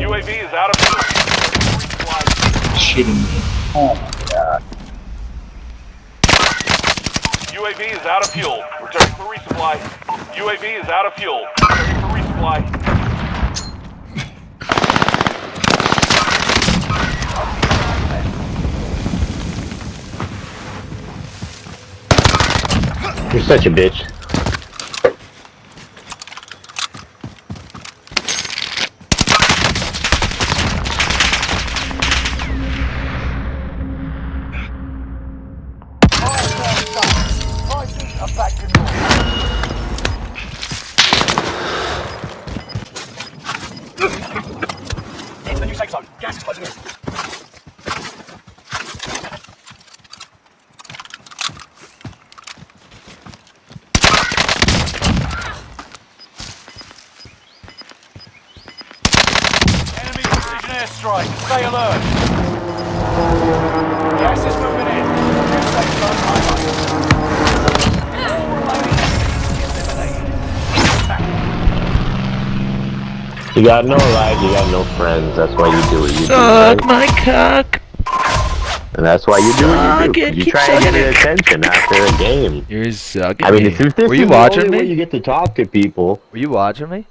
UAV is out of fuel. Shitting me. Oh my god. UAV is out of fuel. Returning for resupply. UAV is out of fuel. Returning for resupply. You're such a bitch. Closing in. Enemy precision airstrike. Stay alert. Gas is moving in. You got no life, you got no friends. That's why you do what you do. Suck right? my cock. And that's why you do what you do. it, You try to get an attention after a game. You're sucking I mean, me. if this Were is you the watching only way me? you get to talk to people. Were you watching me?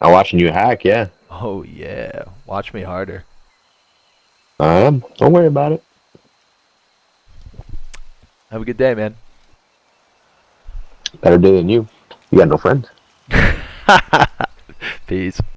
I'm watching you hack, yeah. Oh yeah. Watch me harder. I am. Don't worry about it. Have a good day, man. Better day than you. You got no friends. Peace.